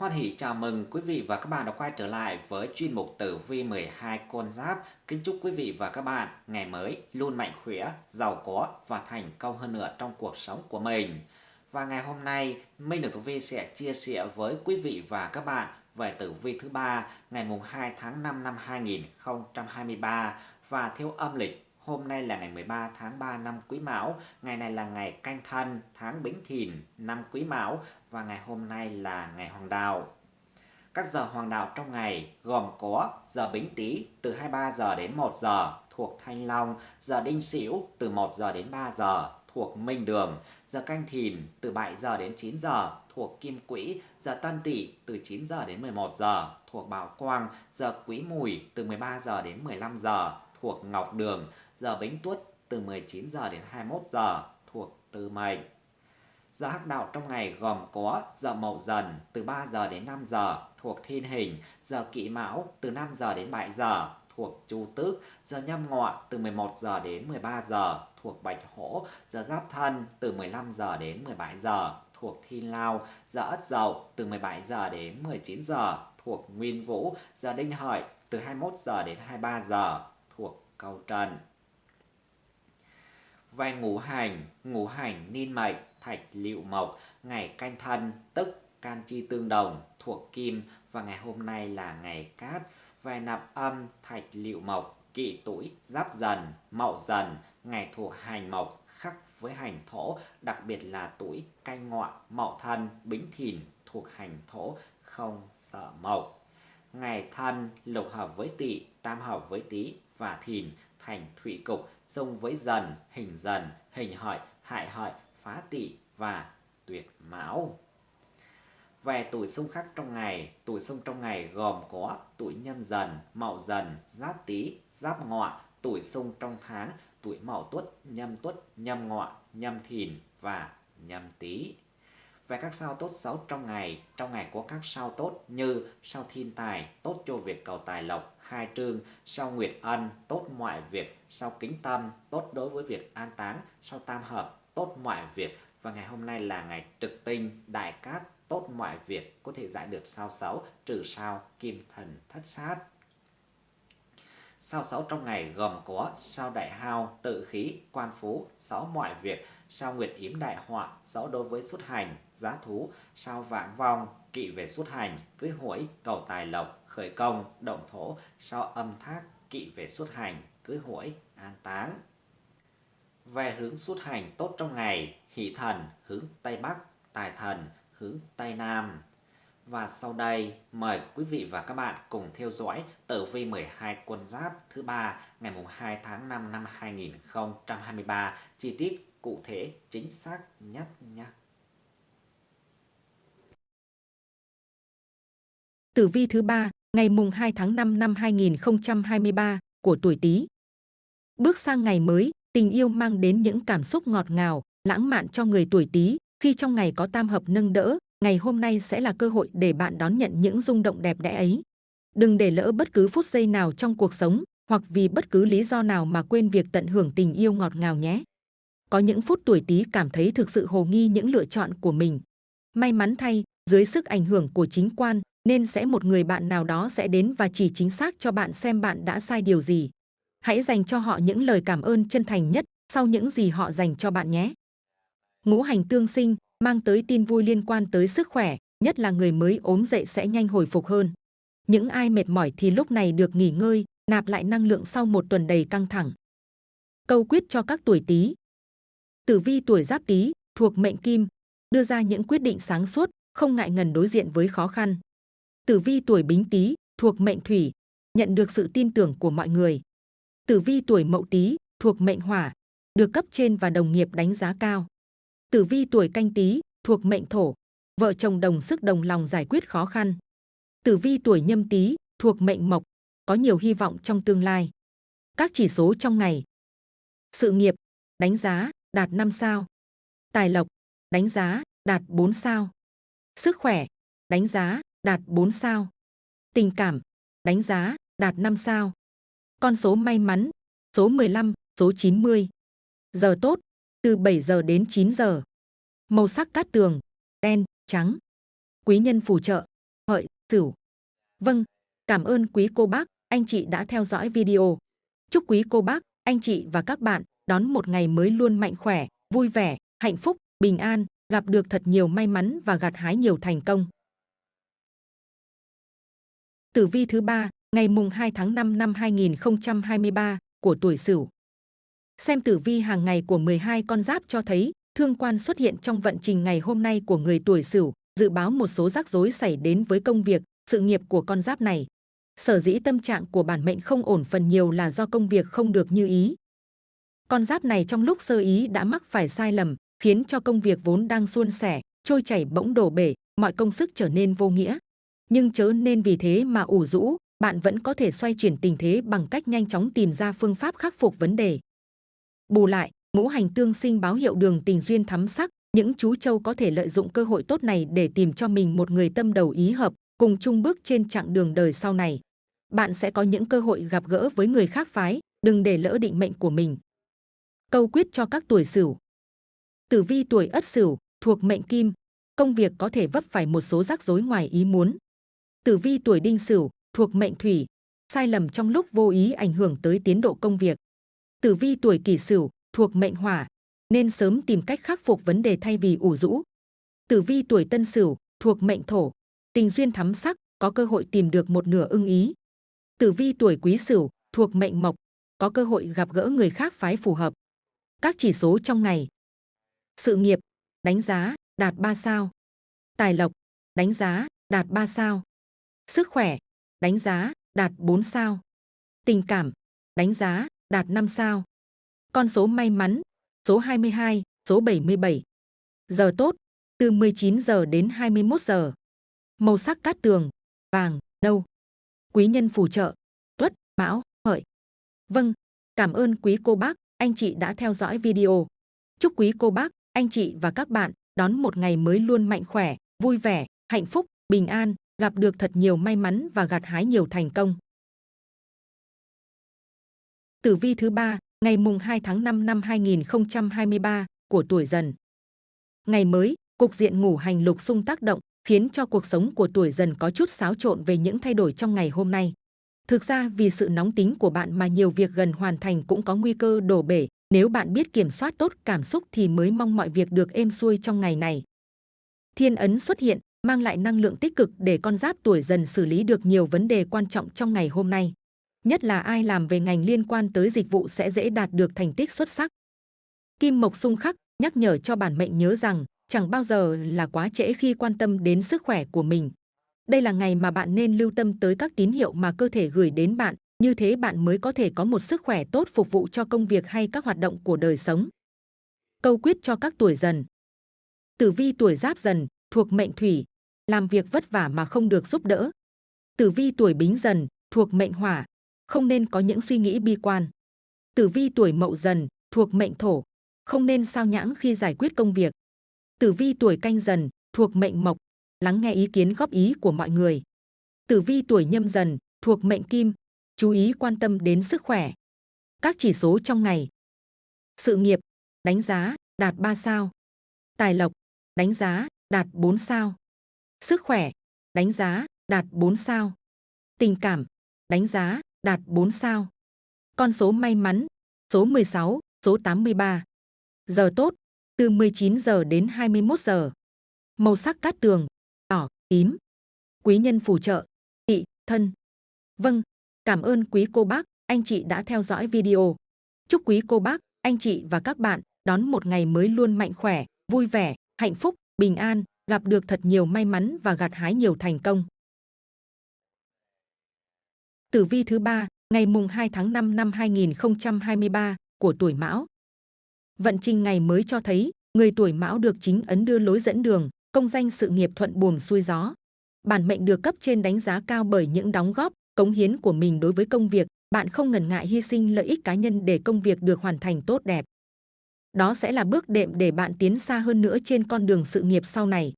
Hoan hỷ chào mừng quý vị và các bạn đã quay trở lại với chuyên mục tử vi 12 con giáp. Kính chúc quý vị và các bạn ngày mới luôn mạnh khỏe, giàu có và thành công hơn nữa trong cuộc sống của mình. Và ngày hôm nay, Minh Đức Tử Vi sẽ chia sẻ với quý vị và các bạn về tử vi thứ ba ngày mùng 2 tháng 5 năm 2023 và theo âm lịch Hôm nay là ngày 13 tháng 3 năm Quý Mão, ngày này là ngày Canh Thân, tháng Bính Thìn, năm Quý Mão và ngày hôm nay là ngày Hoàng Đạo. Các giờ hoàng đạo trong ngày gồm có giờ Bính Tý từ 23 giờ đến 1 giờ thuộc Thanh Long, giờ Đinh Sửu từ 1 giờ đến 3 giờ thuộc Minh Đường, giờ Canh Thìn từ 7 giờ đến 9 giờ thuộc Kim Quỹ, giờ Tân Tỵ từ 9 giờ đến 11 giờ thuộc Bảo Quang, giờ Quý Mùi từ 13 giờ đến 15 giờ thuộc Ngọc Đường, giờ Bính Tuất từ 19 giờ đến 21 giờ thuộc Tư Mệnh. Giờ hắc đạo trong ngày gồm có giờ Mậu Dần từ 3 giờ đến 5 giờ thuộc Thiên Hình, giờ kỵ Mão từ 5 giờ đến 7 giờ thuộc Chu Tước, giờ Nhâm Ngọ từ 11 giờ đến 13 giờ thuộc Bạch Hổ, giờ Giáp Thân từ 15 giờ đến 17 giờ thuộc Thiên Lao, giờ Ất Dậu từ 17 giờ đến 19 giờ thuộc Nguyên Vũ, giờ Đinh Hợi từ 21 giờ đến 23 giờ thuộc Câu Trần. Về ngũ hành, ngũ hành niên mệnh, thạch liệu mộc, ngày canh thân, tức can chi tương đồng, thuộc kim và ngày hôm nay là ngày cát. Về nạp âm, thạch liệu mộc, kỵ tuổi, giáp dần, mậu dần, ngày thuộc hành mộc, khắc với hành thổ, đặc biệt là tuổi canh ngọ, mậu thân, bính thìn thuộc hành thổ, không sợ mộc. Ngày thân lục hợp với tỵ, tam hợp với tý và thìn thành thủy cục, xung với dần, hình dần, hình hợi, hại hợi, phá tỵ và tuyệt mão. Về tuổi xung khắc trong ngày, tuổi xung trong ngày gồm có tuổi nhâm dần, mậu dần, giáp tý, giáp ngọ, tuổi xung trong tháng, tuổi mậu tuất, nhâm tuất, nhâm ngọ, nhâm thìn và nhâm tý. Về các sao tốt xấu trong ngày, trong ngày có các sao tốt như sao thiên tài, tốt cho việc cầu tài lộc, khai trương, sao nguyệt ân, tốt mọi việc, sao kính tâm, tốt đối với việc an táng, sao tam hợp, tốt mọi việc. Và ngày hôm nay là ngày trực tinh, đại cát, tốt mọi việc, có thể giải được sao xấu, trừ sao kim thần thất sát. Sao xấu trong ngày gồm có sao đại hao, tự khí, quan phú, sáu mọi việc, sao nguyệt yếm đại họa, rõ đối với xuất hành, giá thú, sao vãng vong, kỵ về xuất hành, cưới hỏi, cầu tài lộc, khởi công, động thổ, sao âm thác, kỵ về xuất hành, cưới hỏi, an táng. Về hướng xuất hành tốt trong ngày, hỷ thần hướng Tây Bắc, tài thần hướng Tây Nam. Và sau đây, mời quý vị và các bạn cùng theo dõi tử vi 12 quân giáp thứ ba ngày 2 tháng 5 năm 2023, chi tiết cụ thể chính xác nhất nhé. Tử vi thứ ba ngày mùng 2 tháng 5 năm 2023 của tuổi Tý. Bước sang ngày mới, tình yêu mang đến những cảm xúc ngọt ngào, lãng mạn cho người tuổi Tý, khi trong ngày có tam hợp nâng đỡ, ngày hôm nay sẽ là cơ hội để bạn đón nhận những rung động đẹp đẽ ấy. Đừng để lỡ bất cứ phút giây nào trong cuộc sống, hoặc vì bất cứ lý do nào mà quên việc tận hưởng tình yêu ngọt ngào nhé. Có những phút tuổi Tý cảm thấy thực sự hồ nghi những lựa chọn của mình. May mắn thay, dưới sức ảnh hưởng của chính quan, nên sẽ một người bạn nào đó sẽ đến và chỉ chính xác cho bạn xem bạn đã sai điều gì. Hãy dành cho họ những lời cảm ơn chân thành nhất sau những gì họ dành cho bạn nhé. Ngũ hành tương sinh mang tới tin vui liên quan tới sức khỏe, nhất là người mới ốm dậy sẽ nhanh hồi phục hơn. Những ai mệt mỏi thì lúc này được nghỉ ngơi, nạp lại năng lượng sau một tuần đầy căng thẳng. Câu quyết cho các tuổi Tý. Tử vi tuổi Giáp Tý thuộc mệnh Kim, đưa ra những quyết định sáng suốt, không ngại ngần đối diện với khó khăn. Tử vi tuổi Bính Tý thuộc mệnh Thủy, nhận được sự tin tưởng của mọi người. Tử vi tuổi Mậu Tý thuộc mệnh Hỏa, được cấp trên và đồng nghiệp đánh giá cao. Tử vi tuổi Canh Tý thuộc mệnh Thổ, vợ chồng đồng sức đồng lòng giải quyết khó khăn. Tử vi tuổi Nhâm Tý thuộc mệnh Mộc, có nhiều hy vọng trong tương lai. Các chỉ số trong ngày. Sự nghiệp, đánh giá, đạt 5 sao. Tài lộc, đánh giá, đạt 4 sao. Sức khỏe, đánh giá, đạt 4 sao. Tình cảm, đánh giá, đạt 5 sao. Con số may mắn, số 15, số 90. Giờ tốt, từ 7 giờ đến 9 giờ. Màu sắc cát tường, đen, trắng. Quý nhân phù trợ, hợi, Sửu. Vâng, cảm ơn quý cô bác, anh chị đã theo dõi video. Chúc quý cô bác, anh chị và các bạn đón một ngày mới luôn mạnh khỏe, vui vẻ, hạnh phúc, bình an, gặp được thật nhiều may mắn và gặt hái nhiều thành công. Tử vi thứ ba, ngày mùng 2 tháng 5 năm 2023 của tuổi Sửu. Xem tử vi hàng ngày của 12 con giáp cho thấy thương quan xuất hiện trong vận trình ngày hôm nay của người tuổi Sửu, dự báo một số rắc rối xảy đến với công việc, sự nghiệp của con giáp này. Sở dĩ tâm trạng của bản mệnh không ổn phần nhiều là do công việc không được như ý. Con giáp này trong lúc sơ ý đã mắc phải sai lầm, khiến cho công việc vốn đang suôn sẻ, trôi chảy bỗng đổ bể, mọi công sức trở nên vô nghĩa. Nhưng chớ nên vì thế mà ủ rũ, bạn vẫn có thể xoay chuyển tình thế bằng cách nhanh chóng tìm ra phương pháp khắc phục vấn đề. Bù lại, ngũ hành tương sinh báo hiệu đường tình duyên thắm sắc, những chú trâu có thể lợi dụng cơ hội tốt này để tìm cho mình một người tâm đầu ý hợp, cùng chung bước trên chặng đường đời sau này. Bạn sẽ có những cơ hội gặp gỡ với người khác phái, đừng để lỡ định mệnh của mình. Câu quyết cho các tuổi Sửu. Tử vi tuổi Ất Sửu thuộc mệnh Kim, công việc có thể vấp phải một số rắc rối ngoài ý muốn. Tử vi tuổi Đinh Sửu thuộc mệnh Thủy, sai lầm trong lúc vô ý ảnh hưởng tới tiến độ công việc. Tử vi tuổi Kỷ Sửu thuộc mệnh Hỏa, nên sớm tìm cách khắc phục vấn đề thay vì ủ rũ. Tử vi tuổi Tân Sửu thuộc mệnh Thổ, tình duyên thắm sắc, có cơ hội tìm được một nửa ưng ý. Tử vi tuổi Quý Sửu thuộc mệnh Mộc, có cơ hội gặp gỡ người khác phái phù hợp. Các chỉ số trong ngày. Sự nghiệp, đánh giá, đạt 3 sao. Tài lộc, đánh giá, đạt 3 sao. Sức khỏe, đánh giá, đạt 4 sao. Tình cảm, đánh giá, đạt 5 sao. Con số may mắn, số 22, số 77. Giờ tốt, từ 19 giờ đến 21 giờ. Màu sắc cát tường, vàng, nâu. Quý nhân phù trợ, tuất, mão, hợi. Vâng, cảm ơn quý cô bác, anh chị đã theo dõi video. Chúc quý cô bác, anh chị và các bạn đón một ngày mới luôn mạnh khỏe, vui vẻ, hạnh phúc, bình an, gặp được thật nhiều may mắn và gặt hái nhiều thành công. Tử vi thứ ba, ngày mùng 2 tháng 5 năm 2023 của tuổi dần. Ngày mới, cục diện ngủ hành lục xung tác động khiến cho cuộc sống của tuổi dần có chút xáo trộn về những thay đổi trong ngày hôm nay. Thực ra vì sự nóng tính của bạn mà nhiều việc gần hoàn thành cũng có nguy cơ đổ bể. Nếu bạn biết kiểm soát tốt cảm xúc thì mới mong mọi việc được êm xuôi trong ngày này. Thiên ấn xuất hiện, mang lại năng lượng tích cực để con giáp tuổi dần xử lý được nhiều vấn đề quan trọng trong ngày hôm nay. Nhất là ai làm về ngành liên quan tới dịch vụ sẽ dễ đạt được thành tích xuất sắc. Kim Mộc xung khắc nhắc nhở cho bản mệnh nhớ rằng chẳng bao giờ là quá trễ khi quan tâm đến sức khỏe của mình. Đây là ngày mà bạn nên lưu tâm tới các tín hiệu mà cơ thể gửi đến bạn, như thế bạn mới có thể có một sức khỏe tốt phục vụ cho công việc hay các hoạt động của đời sống. Câu quyết cho các tuổi dần. Tử vi tuổi giáp dần, thuộc mệnh thủy, làm việc vất vả mà không được giúp đỡ. Tử vi tuổi bính dần, thuộc mệnh hỏa, không nên có những suy nghĩ bi quan. Tử vi tuổi mậu dần, thuộc mệnh thổ, không nên sao nhãng khi giải quyết công việc. Tử vi tuổi canh dần, thuộc mệnh mộc, lắng nghe ý kiến góp ý của mọi người. Tử vi tuổi nhâm dần, thuộc mệnh kim, chú ý quan tâm đến sức khỏe. Các chỉ số trong ngày. Sự nghiệp, đánh giá, đạt 3 sao. Tài lộc, đánh giá, đạt 4 sao. Sức khỏe, đánh giá, đạt 4 sao. Tình cảm, đánh giá, đạt 4 sao. Con số may mắn, số 16, số 83. Giờ tốt, từ 19 giờ đến 21 giờ. Màu sắc cát tường, tím. Quý nhân phù trợ, tị, thân. Vâng, cảm ơn quý cô bác, anh chị đã theo dõi video. Chúc quý cô bác, anh chị và các bạn đón một ngày mới luôn mạnh khỏe, vui vẻ, hạnh phúc, bình an, gặp được thật nhiều may mắn và gặt hái nhiều thành công. Tử vi thứ ba, ngày mùng 2 tháng 5 năm 2023 của tuổi Mão. Vận trình ngày mới cho thấy, người tuổi Mão được chính ấn đưa lối dẫn đường, công danh sự nghiệp thuận buồm xuôi gió. Bản mệnh được cấp trên đánh giá cao bởi những đóng góp, cống hiến của mình đối với công việc, bạn không ngần ngại hy sinh lợi ích cá nhân để công việc được hoàn thành tốt đẹp. Đó sẽ là bước đệm để bạn tiến xa hơn nữa trên con đường sự nghiệp sau này.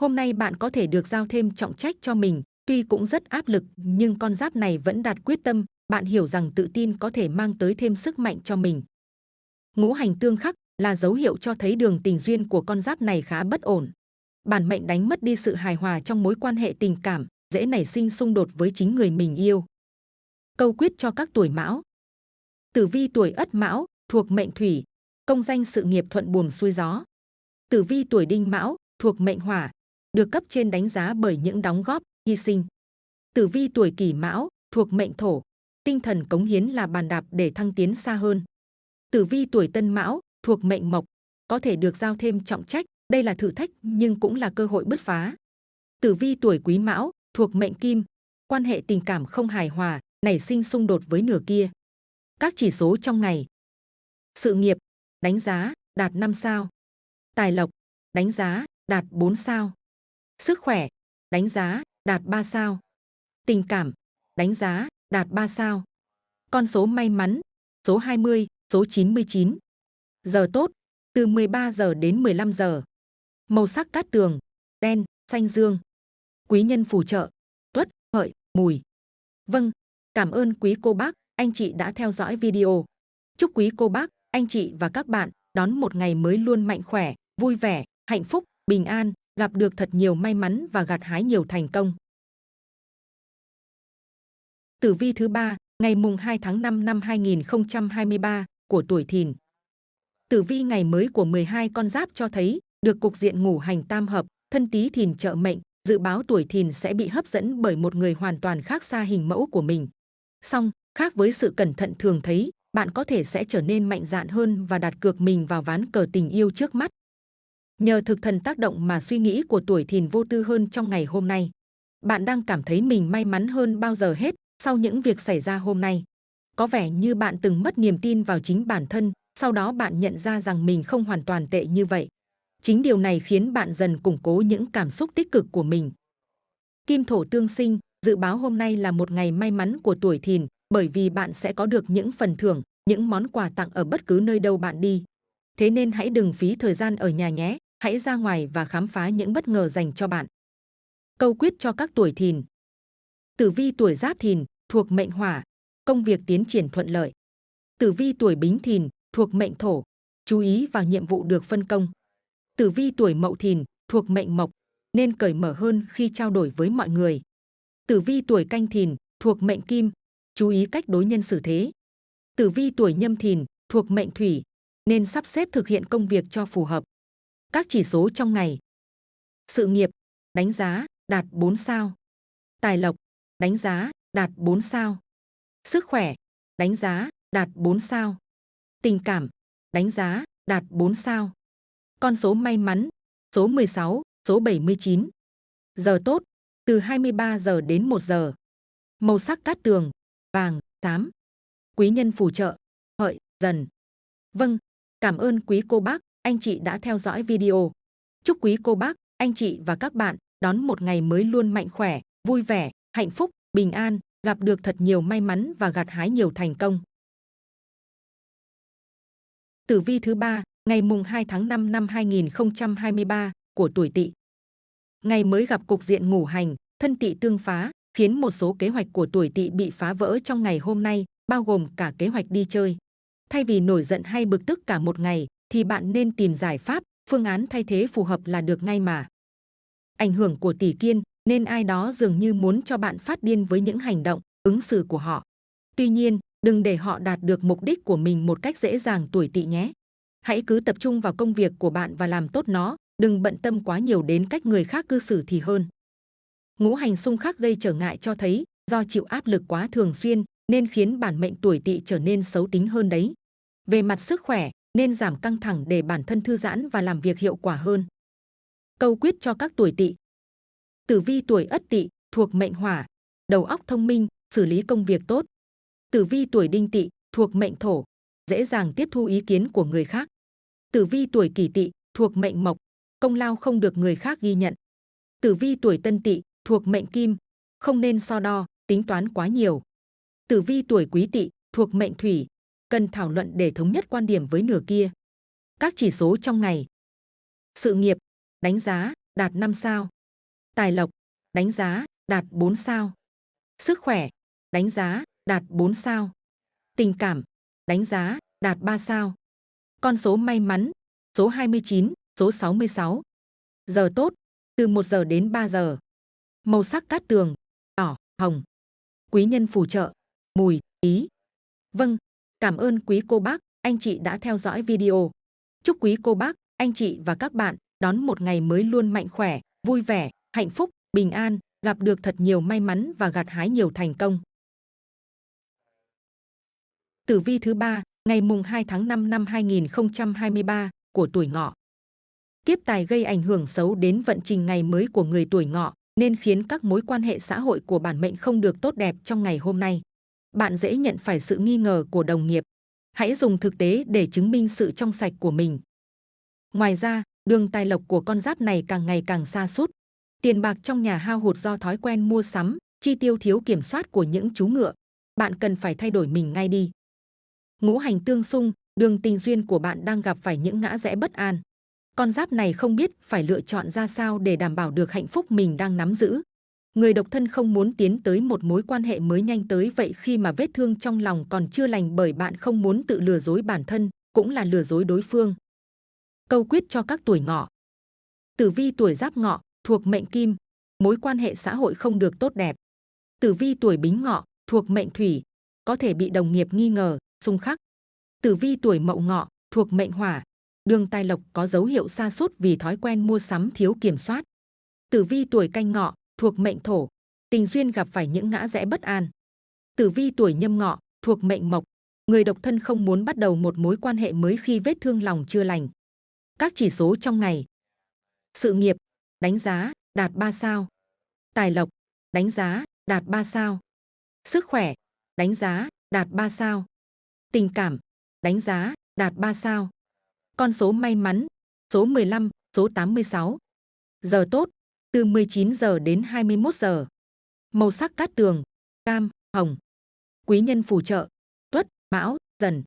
Hôm nay bạn có thể được giao thêm trọng trách cho mình, tuy cũng rất áp lực nhưng con giáp này vẫn đạt quyết tâm, bạn hiểu rằng tự tin có thể mang tới thêm sức mạnh cho mình. Ngũ hành tương khắc là dấu hiệu cho thấy đường tình duyên của con giáp này khá bất ổn. Bản mệnh đánh mất đi sự hài hòa trong mối quan hệ tình cảm, dễ nảy sinh xung đột với chính người mình yêu. Câu quyết cho các tuổi mão. Tử vi tuổi ất mão, thuộc mệnh thủy, công danh sự nghiệp thuận buồm xuôi gió. Tử vi tuổi đinh mão, thuộc mệnh hỏa, được cấp trên đánh giá bởi những đóng góp, hy sinh. Tử vi tuổi kỷ mão, thuộc mệnh thổ, tinh thần cống hiến là bàn đạp để thăng tiến xa hơn. Tử vi tuổi tân mão, thuộc mệnh mộc, có thể được giao thêm trọng trách, đây là thử thách nhưng cũng là cơ hội bứt phá. Tử vi tuổi quý mão, thuộc mệnh kim, quan hệ tình cảm không hài hòa, nảy sinh xung đột với nửa kia. Các chỉ số trong ngày. Sự nghiệp, đánh giá, đạt 5 sao. Tài lộc, đánh giá, đạt 4 sao. Sức khỏe, đánh giá, đạt 3 sao. Tình cảm, đánh giá, đạt 3 sao. Con số may mắn, số 20, số 99. Giờ tốt, từ 13 giờ đến 15 giờ. Màu sắc cát tường, đen, xanh dương. Quý nhân phù trợ, tuất, hợi, mùi. Vâng, cảm ơn quý cô bác, anh chị đã theo dõi video. Chúc quý cô bác, anh chị và các bạn đón một ngày mới luôn mạnh khỏe, vui vẻ, hạnh phúc, bình an, gặp được thật nhiều may mắn và gặt hái nhiều thành công. Tử vi thứ ba, ngày mùng 2 tháng 5 năm 2023 của tuổi Thìn. Tử vi ngày mới của 12 con giáp cho thấy được cục diện ngủ hành tam hợp, thân tí Thìn trợ mệnh, dự báo tuổi Thìn sẽ bị hấp dẫn bởi một người hoàn toàn khác xa hình mẫu của mình. Song, khác với sự cẩn thận thường thấy, bạn có thể sẽ trở nên mạnh dạn hơn và đặt cược mình vào ván cờ tình yêu trước mắt. Nhờ thực thần tác động mà suy nghĩ của tuổi Thìn vô tư hơn trong ngày hôm nay. Bạn đang cảm thấy mình may mắn hơn bao giờ hết sau những việc xảy ra hôm nay. Có vẻ như bạn từng mất niềm tin vào chính bản thân, sau đó bạn nhận ra rằng mình không hoàn toàn tệ như vậy. Chính điều này khiến bạn dần củng cố những cảm xúc tích cực của mình. Kim thổ tương sinh, dự báo hôm nay là một ngày may mắn của tuổi thìn, bởi vì bạn sẽ có được những phần thưởng, những món quà tặng ở bất cứ nơi đâu bạn đi. Thế nên hãy đừng phí thời gian ở nhà nhé, hãy ra ngoài và khám phá những bất ngờ dành cho bạn. Câu quyết cho các tuổi thìn. Tử vi tuổi giáp thìn, thuộc mệnh hỏa, công việc tiến triển thuận lợi. Tử vi tuổi bính thìn, thuộc mệnh thổ, chú ý vào nhiệm vụ được phân công. Tử vi tuổi mậu thìn, thuộc mệnh mộc, nên cởi mở hơn khi trao đổi với mọi người. Tử vi tuổi canh thìn, thuộc mệnh kim, chú ý cách đối nhân xử thế. Tử vi tuổi nhâm thìn, thuộc mệnh thủy, nên sắp xếp thực hiện công việc cho phù hợp. Các chỉ số trong ngày. Sự nghiệp, đánh giá, đạt 4 sao. Tài lộc, đánh giá, đạt 4 sao. Sức khỏe, đánh giá, đạt 4 sao. Tình cảm, đánh giá, đạt 4 sao. Con số may mắn, số 16, số 79. Giờ tốt, từ 23 giờ đến 1 giờ. Màu sắc cát tường, vàng, xám. Quý nhân phù trợ, hợi, dần. Vâng, cảm ơn quý cô bác, anh chị đã theo dõi video. Chúc quý cô bác, anh chị và các bạn đón một ngày mới luôn mạnh khỏe, vui vẻ, hạnh phúc, bình an, gặp được thật nhiều may mắn và gặt hái nhiều thành công. Tử vi thứ ba, ngày mùng 2 tháng 5 năm 2023 của tuổi Tỵ. Ngày mới gặp cục diện ngủ hành, thân Tỵ tương phá, khiến một số kế hoạch của tuổi Tỵ bị phá vỡ trong ngày hôm nay, bao gồm cả kế hoạch đi chơi. Thay vì nổi giận hay bực tức cả một ngày, thì bạn nên tìm giải pháp, phương án thay thế phù hợp là được ngay mà. Ảnh hưởng của tỷ kiên, nên ai đó dường như muốn cho bạn phát điên với những hành động, ứng xử của họ. Tuy nhiên, đừng để họ đạt được mục đích của mình một cách dễ dàng tuổi tỵ nhé. Hãy cứ tập trung vào công việc của bạn và làm tốt nó, đừng bận tâm quá nhiều đến cách người khác cư xử thì hơn. Ngũ hành xung khắc gây trở ngại cho thấy, do chịu áp lực quá thường xuyên nên khiến bản mệnh tuổi tỵ trở nên xấu tính hơn đấy. Về mặt sức khỏe, nên giảm căng thẳng để bản thân thư giãn và làm việc hiệu quả hơn. Câu quyết cho các tuổi tỵ Tử vi tuổi Ất Tỵ thuộc mệnh Hỏa, đầu óc thông minh, xử lý công việc tốt. Tử vi tuổi Đinh Tỵ thuộc mệnh Thổ, dễ dàng tiếp thu ý kiến của người khác. Tử vi tuổi Kỷ Tỵ thuộc mệnh Mộc, công lao không được người khác ghi nhận. Tử vi tuổi Tân Tỵ thuộc mệnh Kim, không nên so đo, tính toán quá nhiều. Tử vi tuổi Quý Tỵ thuộc mệnh Thủy, cần thảo luận để thống nhất quan điểm với nửa kia. Các chỉ số trong ngày. Sự nghiệp, đánh giá, đạt 5 sao. Tài lộc, đánh giá, đạt 4 sao. Sức khỏe, đánh giá, đạt 4 sao. Tình cảm, đánh giá, đạt 3 sao. Con số may mắn, số 29, số 66. Giờ tốt, từ 1 giờ đến 3 giờ. Màu sắc cát tường, đỏ hồng. Quý nhân phù trợ, mùi, ý. Vâng, cảm ơn quý cô bác, anh chị đã theo dõi video. Chúc quý cô bác, anh chị và các bạn đón một ngày mới luôn mạnh khỏe, vui vẻ, hạnh phúc, bình an, gặp được thật nhiều may mắn và gặt hái nhiều thành công. Tử vi thứ ba, ngày mùng 2 tháng 5 năm 2023 của tuổi ngọ. kiếp tài gây ảnh hưởng xấu đến vận trình ngày mới của người tuổi ngọ, nên khiến các mối quan hệ xã hội của bản mệnh không được tốt đẹp trong ngày hôm nay. Bạn dễ nhận phải sự nghi ngờ của đồng nghiệp. Hãy dùng thực tế để chứng minh sự trong sạch của mình. Ngoài ra, đường tài lộc của con giáp này càng ngày càng xa sút Tiền bạc trong nhà hao hụt do thói quen mua sắm, chi tiêu thiếu kiểm soát của những chú ngựa. Bạn cần phải thay đổi mình ngay đi. Ngũ hành tương xung, đường tình duyên của bạn đang gặp phải những ngã rẽ bất an. Con giáp này không biết phải lựa chọn ra sao để đảm bảo được hạnh phúc mình đang nắm giữ. Người độc thân không muốn tiến tới một mối quan hệ mới nhanh tới vậy khi mà vết thương trong lòng còn chưa lành bởi bạn không muốn tự lừa dối bản thân, cũng là lừa dối đối phương. Câu quyết cho các tuổi ngọ. Tử vi tuổi giáp ngọ, thuộc mệnh kim, mối quan hệ xã hội không được tốt đẹp. Tử vi tuổi bính ngọ, thuộc mệnh thủy, có thể bị đồng nghiệp nghi ngờ, xung khắc. Tử vi tuổi mậu ngọ, thuộc mệnh hỏa, đường tài lộc có dấu hiệu sa sút vì thói quen mua sắm thiếu kiểm soát. Tử vi tuổi canh ngọ, thuộc mệnh thổ, tình duyên gặp phải những ngã rẽ bất an. Tử vi tuổi nhâm ngọ, thuộc mệnh mộc, người độc thân không muốn bắt đầu một mối quan hệ mới khi vết thương lòng chưa lành. Các chỉ số trong ngày. Sự nghiệp, đánh giá, đạt 3 sao. Tài lộc, đánh giá, đạt 3 sao. Sức khỏe, đánh giá, đạt 3 sao. Tình cảm, đánh giá, đạt 3 sao. Con số may mắn, số 15, số 86. Giờ tốt, từ 19 giờ đến 21 giờ. Màu sắc cát tường, cam, hồng. Quý nhân phù trợ, tuất, mão, dần.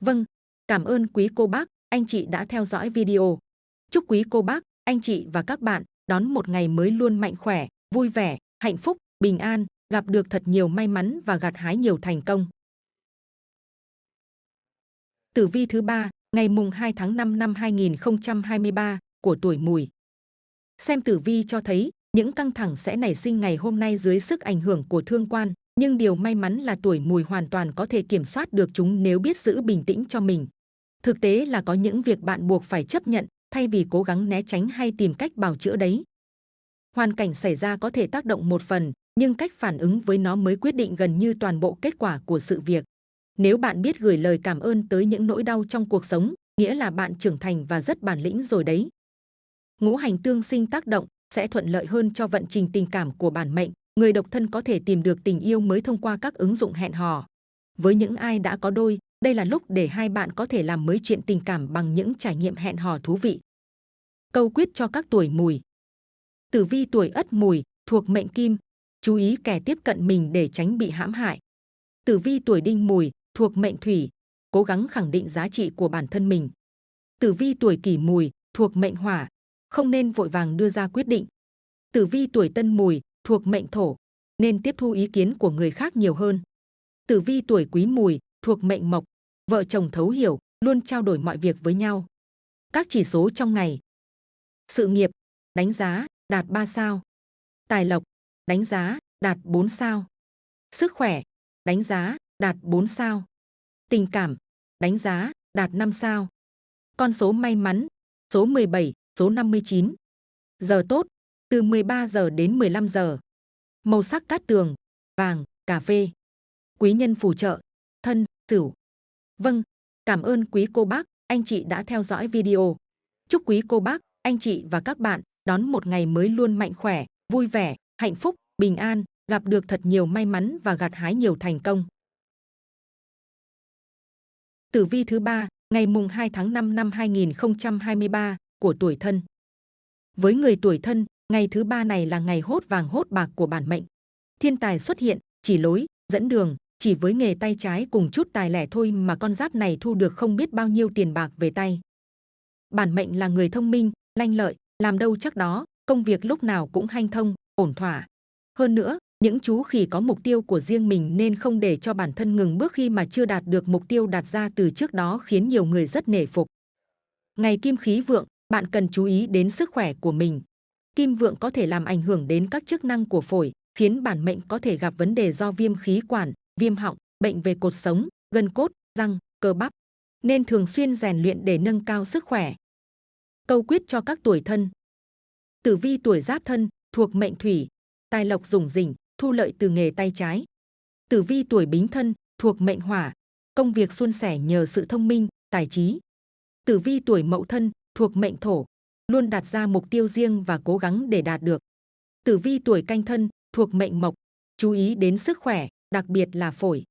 Vâng, cảm ơn quý cô bác, anh chị đã theo dõi video. Chúc quý cô bác, anh chị và các bạn đón một ngày mới luôn mạnh khỏe, vui vẻ, hạnh phúc, bình an, gặp được thật nhiều may mắn và gặt hái nhiều thành công. Tử vi thứ ba, ngày mùng 2 tháng 5 năm 2023 của tuổi Mùi. Xem tử vi cho thấy những căng thẳng sẽ nảy sinh ngày hôm nay dưới sức ảnh hưởng của thương quan, nhưng điều may mắn là tuổi Mùi hoàn toàn có thể kiểm soát được chúng nếu biết giữ bình tĩnh cho mình. Thực tế là có những việc bạn buộc phải chấp nhận thay vì cố gắng né tránh hay tìm cách bào chữa đấy. Hoàn cảnh xảy ra có thể tác động một phần, nhưng cách phản ứng với nó mới quyết định gần như toàn bộ kết quả của sự việc. Nếu bạn biết gửi lời cảm ơn tới những nỗi đau trong cuộc sống, nghĩa là bạn trưởng thành và rất bản lĩnh rồi đấy. Ngũ hành tương sinh tác động sẽ thuận lợi hơn cho vận trình tình cảm của bản mệnh. Người độc thân có thể tìm được tình yêu mới thông qua các ứng dụng hẹn hò. Với những ai đã có đôi, đây là lúc để hai bạn có thể làm mới chuyện tình cảm bằng những trải nghiệm hẹn hò thú vị. Câu quyết cho các tuổi mùi. Tử vi tuổi ất mùi, thuộc mệnh kim, chú ý kẻ tiếp cận mình để tránh bị hãm hại. Tử vi tuổi đinh mùi, thuộc mệnh thủy, cố gắng khẳng định giá trị của bản thân mình. Tử vi tuổi kỷ mùi, thuộc mệnh hỏa, không nên vội vàng đưa ra quyết định. Tử vi tuổi tân mùi, thuộc mệnh thổ, nên tiếp thu ý kiến của người khác nhiều hơn. Tử vi tuổi quý mùi, thuộc mệnh mộc, vợ chồng thấu hiểu, luôn trao đổi mọi việc với nhau. Các chỉ số trong ngày. Sự nghiệp, đánh giá, đạt 3 sao. Tài lộc, đánh giá, đạt 4 sao. Sức khỏe, đánh giá, đạt 4 sao. Tình cảm, đánh giá, đạt 5 sao. Con số may mắn, số 17, số 59. Giờ tốt, từ 13 giờ đến 15 giờ. Màu sắc cát tường, vàng, cà phê. Quý nhân phù trợ, thân, sửu. Vâng, cảm ơn quý cô bác, anh chị đã theo dõi video. Chúc quý cô bác, anh chị và các bạn đón một ngày mới luôn mạnh khỏe, vui vẻ, hạnh phúc, bình an, gặp được thật nhiều may mắn và gặt hái nhiều thành công. Tử vi thứ ba, ngày mùng 2 tháng 5 năm 2023 của tuổi thân. Với người tuổi thân, ngày thứ ba này là ngày hốt vàng hốt bạc của bản mệnh. Thiên tài xuất hiện, chỉ lối, dẫn đường, chỉ với nghề tay trái cùng chút tài lẻ thôi mà con giáp này thu được không biết bao nhiêu tiền bạc về tay. Bản mệnh là người thông minh, lanh lợi, làm đâu chắc đó, công việc lúc nào cũng hanh thông, ổn thỏa. Hơn nữa, những chú khỉ có mục tiêu của riêng mình nên không để cho bản thân ngừng bước khi mà chưa đạt được mục tiêu đặt ra từ trước đó khiến nhiều người rất nể phục. Ngày kim khí vượng, bạn cần chú ý đến sức khỏe của mình. Kim vượng có thể làm ảnh hưởng đến các chức năng của phổi, khiến bản mệnh có thể gặp vấn đề do viêm khí quản, viêm họng, bệnh về cột sống, gân cốt, răng, cơ bắp. Nên thường xuyên rèn luyện để nâng cao sức khỏe. Câu quyết cho các tuổi thân. Tử vi tuổi giáp thân, thuộc mệnh thủy, tài lộc rủng rỉnh, thu lợi từ nghề tay trái. Tử vi tuổi bính thân, thuộc mệnh hỏa, công việc suôn sẻ nhờ sự thông minh, tài trí. Tử vi tuổi mậu thân, thuộc mệnh thổ, luôn đặt ra mục tiêu riêng và cố gắng để đạt được. Tử vi tuổi canh thân, thuộc mệnh mộc, chú ý đến sức khỏe, đặc biệt là phổi.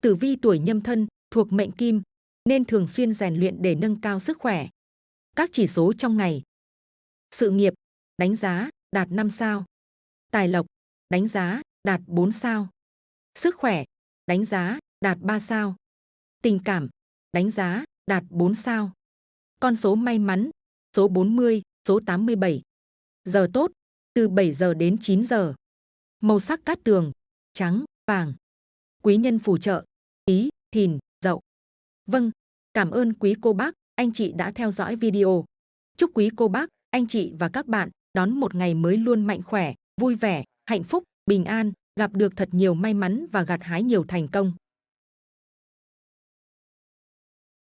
Tử vi tuổi nhâm thân, thuộc mệnh kim, nên thường xuyên rèn luyện để nâng cao sức khỏe. Các chỉ số trong ngày. Sự nghiệp, đánh giá, đạt 5 sao. Tài lộc, đánh giá, đạt 4 sao. Sức khỏe, đánh giá, đạt 3 sao. Tình cảm, đánh giá, đạt 4 sao. Con số may mắn, số 40, số 87. Giờ tốt, từ 7 giờ đến 9 giờ. Màu sắc cát tường, trắng, vàng. Quý nhân phù trợ, ý, thìn, dậu. Vâng, cảm ơn quý cô bác, anh chị đã theo dõi video. Chúc quý cô bác, anh chị và các bạn đón một ngày mới luôn mạnh khỏe, vui vẻ, hạnh phúc, bình an, gặp được thật nhiều may mắn và gặt hái nhiều thành công.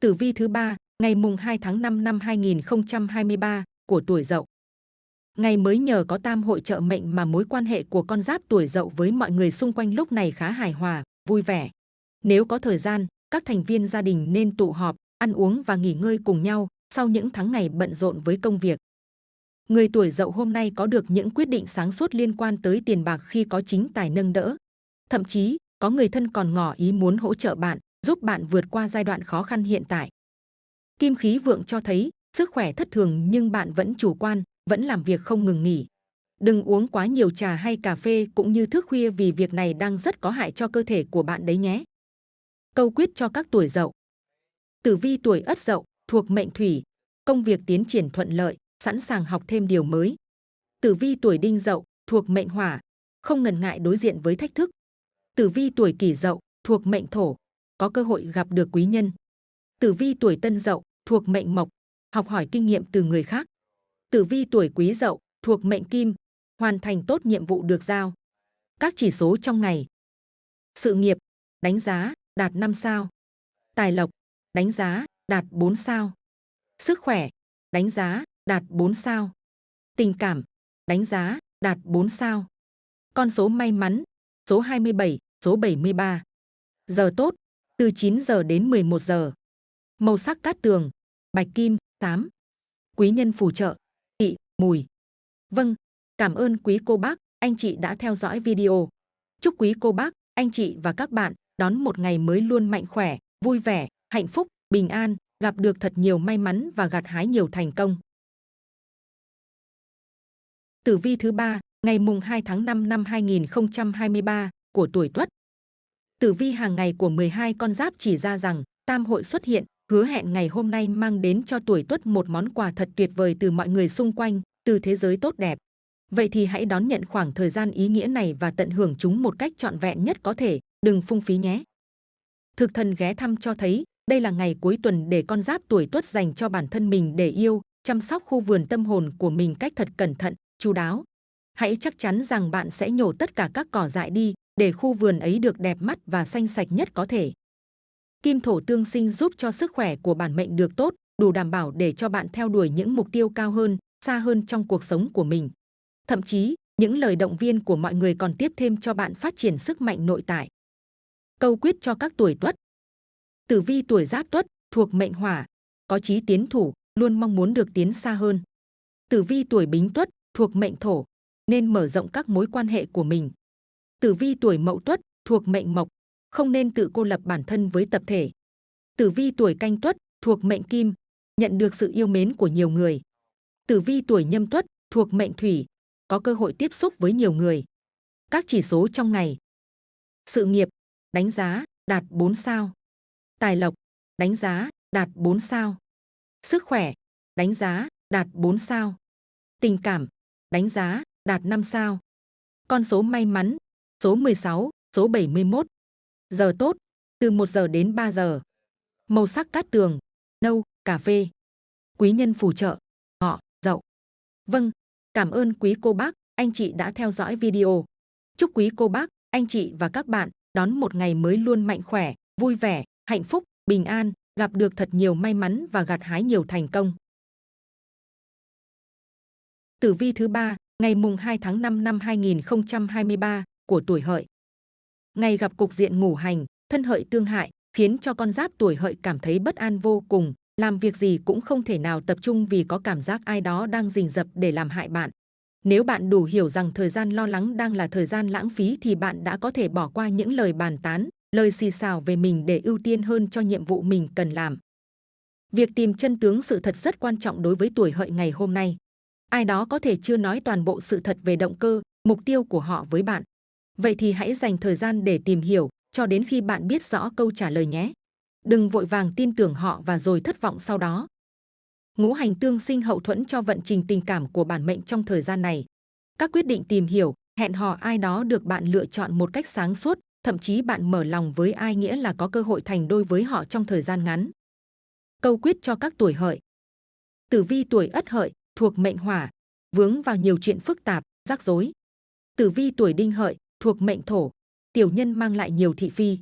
Tử vi thứ ba, ngày mùng 2 tháng 5 năm 2023 của tuổi Dậu. Ngày mới nhờ có tam hội trợ mệnh mà mối quan hệ của con giáp tuổi Dậu với mọi người xung quanh lúc này khá hài hòa, vui vẻ. Nếu có thời gian, các thành viên gia đình nên tụ họp, ăn uống và nghỉ ngơi cùng nhau sau những tháng ngày bận rộn với công việc. Người tuổi Dậu hôm nay có được những quyết định sáng suốt liên quan tới tiền bạc khi có chính tài nâng đỡ. Thậm chí, có người thân còn ngỏ ý muốn hỗ trợ bạn, giúp bạn vượt qua giai đoạn khó khăn hiện tại. Kim khí vượng cho thấy sức khỏe thất thường nhưng bạn vẫn chủ quan, vẫn làm việc không ngừng nghỉ. Đừng uống quá nhiều trà hay cà phê cũng như thức khuya vì việc này đang rất có hại cho cơ thể của bạn đấy nhé. Câu quyết cho các tuổi dậu. Tử vi tuổi ất dậu, thuộc mệnh thủy, công việc tiến triển thuận lợi, sẵn sàng học thêm điều mới. Tử vi tuổi đinh dậu, thuộc mệnh hỏa, không ngần ngại đối diện với thách thức. Tử vi tuổi kỷ dậu, thuộc mệnh thổ, có cơ hội gặp được quý nhân. Tử vi tuổi tân dậu, thuộc mệnh mộc, học hỏi kinh nghiệm từ người khác. Tử vi tuổi quý dậu, thuộc mệnh kim, hoàn thành tốt nhiệm vụ được giao. Các chỉ số trong ngày. Sự nghiệp, đánh giá, đạt 5 sao. Tài lộc, đánh giá, đạt 4 sao. Sức khỏe, đánh giá, đạt 4 sao. Tình cảm, đánh giá, đạt 4 sao. Con số may mắn, số 27, số 73. Giờ tốt, từ 9 giờ đến 11 giờ. Màu sắc cát tường, bạch kim, tám. Quý nhân phù trợ, tỵ, mùi. Vâng, cảm ơn quý cô bác, anh chị đã theo dõi video. Chúc quý cô bác, anh chị và các bạn đón một ngày mới luôn mạnh khỏe, vui vẻ, hạnh phúc, bình an, gặp được thật nhiều may mắn và gặt hái nhiều thành công. Tử vi thứ ba, ngày mùng 2 tháng 5 năm 2023 của tuổi Tuất. Tử vi hàng ngày của 12 con giáp chỉ ra rằng tam hội xuất hiện, hứa hẹn ngày hôm nay mang đến cho tuổi Tuất một món quà thật tuyệt vời từ mọi người xung quanh, từ thế giới tốt đẹp. Vậy thì hãy đón nhận khoảng thời gian ý nghĩa này và tận hưởng chúng một cách trọn vẹn nhất có thể, đừng phung phí nhé. Thực thần ghé thăm cho thấy, đây là ngày cuối tuần để con giáp tuổi Tuất dành cho bản thân mình để yêu, chăm sóc khu vườn tâm hồn của mình cách thật cẩn thận, chú đáo. Hãy chắc chắn rằng bạn sẽ nhổ tất cả các cỏ dại đi, để khu vườn ấy được đẹp mắt và xanh sạch nhất có thể. Kim thổ tương sinh giúp cho sức khỏe của bản mệnh được tốt, đủ đảm bảo để cho bạn theo đuổi những mục tiêu cao hơn, xa hơn trong cuộc sống của mình. Thậm chí, những lời động viên của mọi người còn tiếp thêm cho bạn phát triển sức mạnh nội tại. Câu quyết cho các tuổi tuất. Tử vi tuổi giáp tuất, thuộc mệnh hỏa, có chí tiến thủ, luôn mong muốn được tiến xa hơn. Tử vi tuổi bính tuất, thuộc mệnh thổ, nên mở rộng các mối quan hệ của mình. Tử vi tuổi mậu tuất, thuộc mệnh mộc, không nên tự cô lập bản thân với tập thể. Tử vi tuổi canh tuất, thuộc mệnh kim, nhận được sự yêu mến của nhiều người. Tử vi tuổi nhâm tuất, thuộc mệnh thủy, có cơ hội tiếp xúc với nhiều người. Các chỉ số trong ngày. Sự nghiệp, đánh giá, đạt 4 sao. Tài lộc, đánh giá, đạt 4 sao. Sức khỏe, đánh giá, đạt 4 sao. Tình cảm, đánh giá, đạt 5 sao. Con số may mắn, số 16, số 71. Giờ tốt, từ 1 giờ đến 3 giờ. Màu sắc cát tường, nâu, cà phê. Quý nhân phù trợ, ngọ, dậu. Vâng, cảm ơn quý cô bác, anh chị đã theo dõi video. Chúc quý cô bác, anh chị và các bạn đón một ngày mới luôn mạnh khỏe, vui vẻ, hạnh phúc, bình an, gặp được thật nhiều may mắn và gặt hái nhiều thành công. Tử vi thứ ba, ngày mùng 2 tháng 5 năm 2023 của tuổi hợi. Ngày gặp cục diện ngủ hành, thân hợi tương hại, khiến cho con giáp tuổi hợi cảm thấy bất an vô cùng, làm việc gì cũng không thể nào tập trung vì có cảm giác ai đó đang rình rập để làm hại bạn. Nếu bạn đủ hiểu rằng thời gian lo lắng đang là thời gian lãng phí thì bạn đã có thể bỏ qua những lời bàn tán, lời xì xào về mình để ưu tiên hơn cho nhiệm vụ mình cần làm. Việc tìm chân tướng sự thật rất quan trọng đối với tuổi hợi ngày hôm nay. Ai đó có thể chưa nói toàn bộ sự thật về động cơ, mục tiêu của họ với bạn. Vậy thì hãy dành thời gian để tìm hiểu, cho đến khi bạn biết rõ câu trả lời nhé. Đừng vội vàng tin tưởng họ và rồi thất vọng sau đó. Ngũ hành tương sinh hậu thuẫn cho vận trình tình cảm của bản mệnh trong thời gian này. Các quyết định tìm hiểu, hẹn hò ai đó được bạn lựa chọn một cách sáng suốt, thậm chí bạn mở lòng với ai nghĩa là có cơ hội thành đôi với họ trong thời gian ngắn. Câu quyết cho các tuổi hợi. Tử vi tuổi ất hợi, thuộc mệnh hỏa, vướng vào nhiều chuyện phức tạp, rắc rối. Tử vi tuổi đinh hợi, thuộc mệnh thổ, tiểu nhân mang lại nhiều thị phi.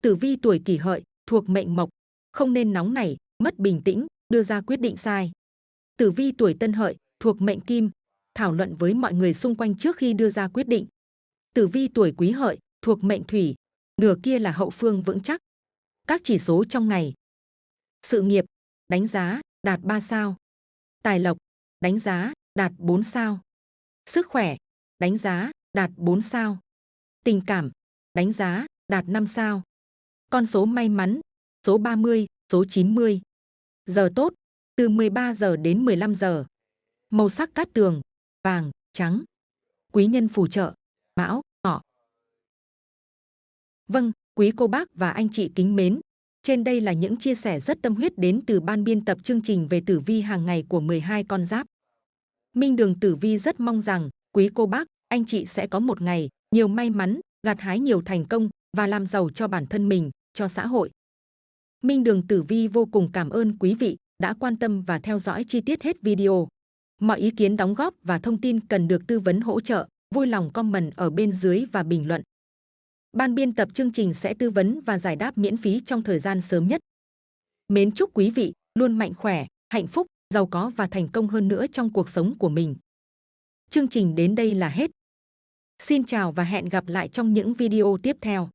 Tử vi tuổi kỷ hợi, thuộc mệnh mộc, không nên nóng nảy, mất bình tĩnh, đưa ra quyết định sai. Tử vi tuổi tân hợi, thuộc mệnh kim, thảo luận với mọi người xung quanh trước khi đưa ra quyết định. Tử vi tuổi quý hợi, thuộc mệnh thủy, nửa kia là hậu phương vững chắc. Các chỉ số trong ngày. Sự nghiệp, đánh giá, đạt 3 sao. Tài lộc, đánh giá, đạt 4 sao. Sức khỏe, đánh giá, đạt 4 sao. Tình cảm, đánh giá, đạt 5 sao. Con số may mắn, số 30, số 90. Giờ tốt, từ 13 giờ đến 15 giờ. Màu sắc cát tường, vàng, trắng. Quý nhân phù trợ, mão, ngọ. Vâng, quý cô bác và anh chị kính mến, trên đây là những chia sẻ rất tâm huyết đến từ ban biên tập chương trình về tử vi hàng ngày của 12 con giáp. Minh Đường Tử Vi rất mong rằng quý cô bác, anh chị sẽ có một ngày nhiều may mắn, gặt hái nhiều thành công và làm giàu cho bản thân mình, cho xã hội. Minh Đường Tử Vi vô cùng cảm ơn quý vị đã quan tâm và theo dõi chi tiết hết video. Mọi ý kiến đóng góp và thông tin cần được tư vấn hỗ trợ, vui lòng comment ở bên dưới và bình luận. Ban biên tập chương trình sẽ tư vấn và giải đáp miễn phí trong thời gian sớm nhất. Mến chúc quý vị luôn mạnh khỏe, hạnh phúc, giàu có và thành công hơn nữa trong cuộc sống của mình. Chương trình đến đây là hết. Xin chào và hẹn gặp lại trong những video tiếp theo.